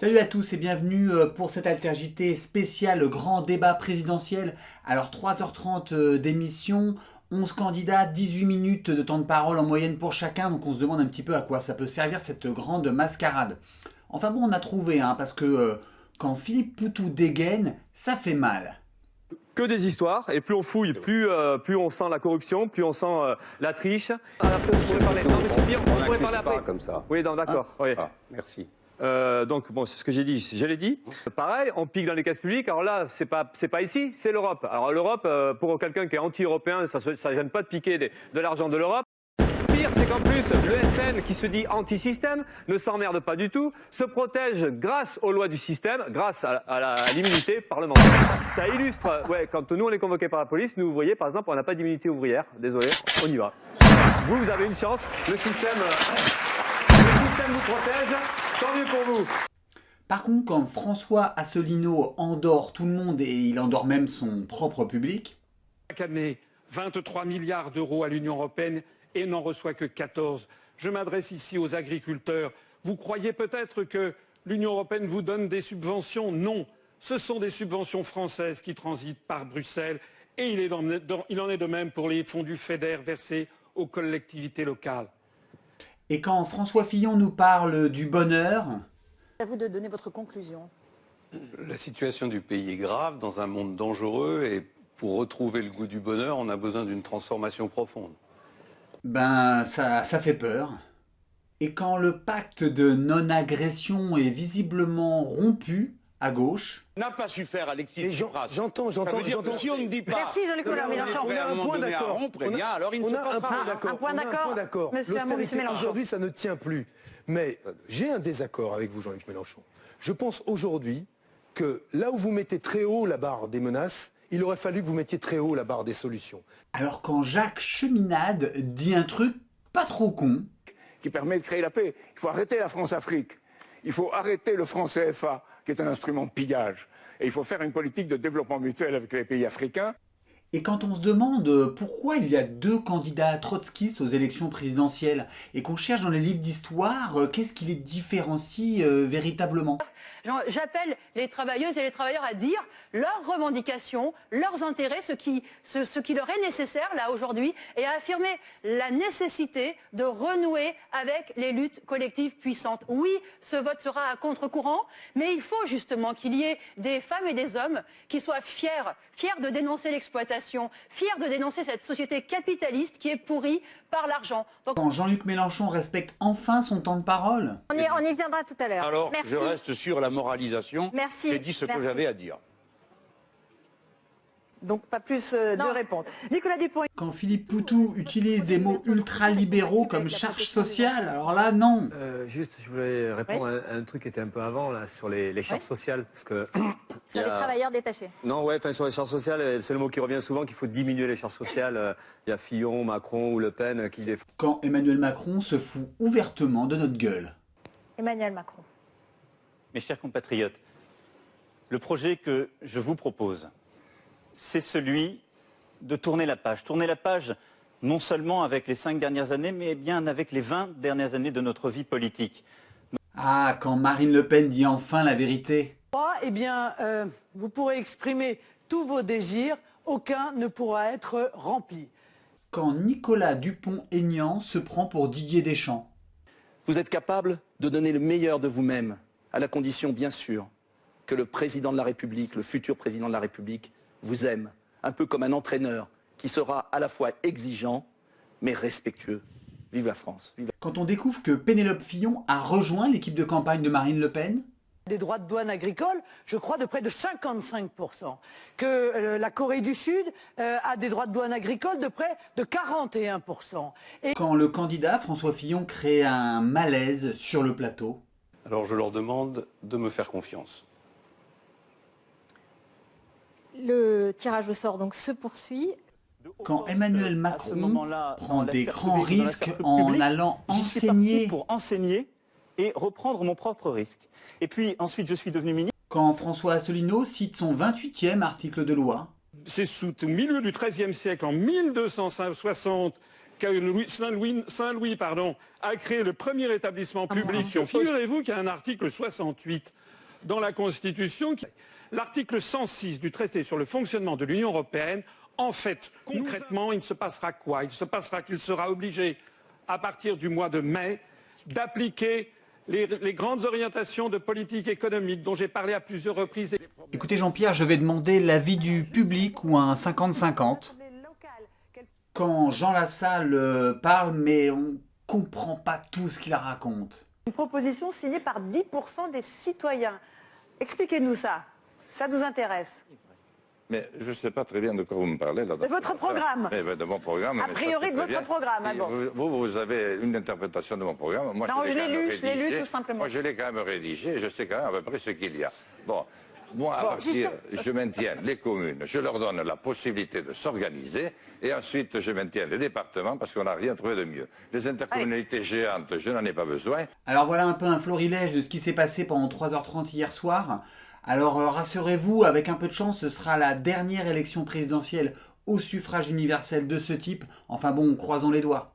Salut à tous et bienvenue euh, pour cette altergité spéciale grand débat présidentiel. Alors 3h30 euh, d'émission, 11 candidats, 18 minutes de temps de parole en moyenne pour chacun, donc on se demande un petit peu à quoi ça peut servir cette grande mascarade. Enfin bon, on a trouvé, hein, parce que euh, quand Philippe Poutou dégaine, ça fait mal que des histoires et plus on fouille, plus, plus on sent la corruption, plus on sent la triche. Après, parler. Non, mais c'est bien, on pourrait parler après. Pas comme ça. Oui, d'accord. oui. Ah, merci. Euh, donc bon, c'est ce que j'ai dit, je l'ai dit. Pareil, on pique dans les caisses publiques. Alors là, c'est pas c'est pas ici, c'est l'Europe. Alors l'Europe, euh, pour quelqu'un qui est anti-européen, ça ça gêne pas de piquer de l'argent de l'Europe. Pire, c'est qu'en plus, le FN, qui se dit anti-système, ne s'emmerde pas du tout, se protège grâce aux lois du système, grâce à, l'immunité parlementaire. Ça illustre, ouais, quand nous on est convoqués par la police, nous, voyez, par exemple, on n'a pas d'immunité ouvrière. Désolé, on y va. Vous, vous avez une chance. Le système, euh, système vous protège. Tant mieux pour vous. Par contre, quand François Asselineau endort tout le monde et il endort même son propre public. Chaque année, 23 milliards d'euros à l'Union européenne et n'en reçoit que 14. Je m'adresse ici aux agriculteurs. Vous croyez peut-être que l'Union européenne vous donne des subventions? Non. Ce sont des subventions françaises qui transitent par Bruxelles et il, il en est de même pour les fonds du FEDER versés aux collectivités locales. Et quand François Fillon nous parle du bonheur... À vous de donner votre conclusion. La situation du pays est grave, dans un monde dangereux, et pour retrouver le goût du bonheur, on a besoin d'une transformation profonde. Ben, ça, ça fait peur. Et quand le pacte de non-agression est visiblement rompu, à gauche. N'a pas su faire Alexis Tsipras. J'entends, j'entends, j'entends. Si on ne dit pas. Merci Jean-Luc Mélenchon. On a un point d'accord. On a, alors il ne on se a un point d'accord. Un point d'accord. L'austérité aujourd'hui, ça ne tient plus. Mais j'ai un désaccord avec vous, Jean-Luc Mélenchon. Je pense aujourd'hui que là où vous mettez très haut la barre des menaces, il aurait fallu que vous mettiez très haut la barre des solutions. Alors quand Jacques Cheminade dit un truc pas trop con, qui permet de créer la paix, il faut arrêter la France-Afrique, il faut arrêter le franc CFA, qui est un instrument de pillage. Et il faut faire une politique de développement mutuel avec les pays africains. Et quand on se demande pourquoi il y a deux candidats trotskistes aux élections présidentielles et qu'on cherche dans les livres d'histoire, euh, qu'est-ce qui les différencie euh, véritablement? J'appelle les travailleuses et les travailleurs à dire leurs revendications, leurs intérêts, ce qui, ce, qui leur est nécessaire là aujourd'hui, et à affirmer la nécessité de renouer avec les luttes collectives puissantes. Oui, ce vote sera à contre-courant, mais il faut justement qu'il y ait des femmes et des hommes qui soient fiers, fiers de dénoncer l'exploitation, fiers de dénoncer cette société capitaliste qui est pourrie par l'argent. Quand Jean-Luc Mélenchon respecte enfin son temps de parole On y, on y viendra tout à l'heure. Alors, je reste sur la moralisation. Merci. J'ai dit ce que j'avais à dire. Donc pas plus euh, de réponses. Nicolas Dupont. Quand Philippe Poutou utilise des mots ultra-libéraux comme charge sociale, alors là, non. Euh, juste, je voulais répondre à un truc qui était un peu avant, là, sur les, charges sociales. Parce que sur les travailleurs détachés. Non, ouais, enfin sur les charges sociales, euh, c'est le mot qui revient souvent, qu'il faut diminuer les charges sociales. Il y a Fillon, Macron ou Le Pen qui défendent. Quand Emmanuel Macron se fout ouvertement de notre gueule. Emmanuel Macron. Mes chers compatriotes, le projet que je vous propose, c'est celui de tourner la page. Tourner la page non seulement avec les cinq dernières années, mais bien avec les 20 dernières années de notre vie politique. Ah, quand Marine Le Pen dit enfin la vérité. Eh bien, euh, vous pourrez exprimer tous vos désirs, aucun ne pourra être rempli. Quand Nicolas Dupont-Aignan se prend pour Didier Deschamps. Vous êtes capable de donner le meilleur de vous-même à la condition, bien sûr, que le président de la République, le futur président de la République, vous aime, un peu comme un entraîneur qui sera à la fois exigeant, mais respectueux. Vive la France. Quand on découvre que Pénélope Fillon a rejoint l'équipe de campagne de Marine Le Pen, des droits de douane agricole, je crois, de près de 55%. Que euh, la Corée du Sud euh, a des droits de douane agricole de près de 41%. Et... Quand le candidat François Fillon crée un malaise sur le plateau, alors je leur demande de me faire confiance. Le tirage au sort donc se poursuit. Quand Emmanuel Macron prend des grands risques en allant enseigner pour enseigner et reprendre mon propre risque. Et puis ensuite je suis devenu ministre. Quand François Asselineau cite son 28e article de loi. C'est sous le milieu du XIIIe siècle, en 1260, Saint-Louis Saint -Louis, pardon, a créé le premier établissement Ah, public. Figurez-vous qu'il y a un article 68 dans la Constitution, qui... l'article 106 du traité sur le fonctionnement de l'Union européenne. En fait, concrètement, il se passera quoi? Il se passera qu'il sera obligé, à partir du mois de mai, d'appliquer les, les, grandes orientations de politique économique dont j'ai parlé à plusieurs reprises. Écoutez Jean-Pierre, je vais demander l'avis du public ou un 50-50. Quand Jean Lassalle euh, parle, mais on comprend pas tout ce qu'il raconte. Une proposition signée par 10% des citoyens. Expliquez-nous ça. Ça nous intéresse. Mais je ne sais pas très bien de quoi vous me parlez. Là, de votre programme mais, De mon programme. A priori de votre bien. programme. Ah bon. vous, vous avez une interprétation de mon programme. Moi, non, je l'ai lu, je l'ai lu tout simplement. Moi, je l'ai quand même rédigé. Je sais quand même à peu près ce qu'il y a. Bon. Moi, à bon, partir, juste... je maintiens les communes, je leur donne la possibilité de s'organiser, et ensuite je maintiens les départements parce qu'on n'a rien trouvé de mieux. Les intercommunalités géantes, je n'en ai pas besoin. Alors voilà un peu un florilège de ce qui s'est passé pendant 3h30 hier soir. Alors euh, rassurez-vous, avec un peu de chance, ce sera la dernière élection présidentielle au suffrage universel de ce type. Enfin bon, croisons les doigts.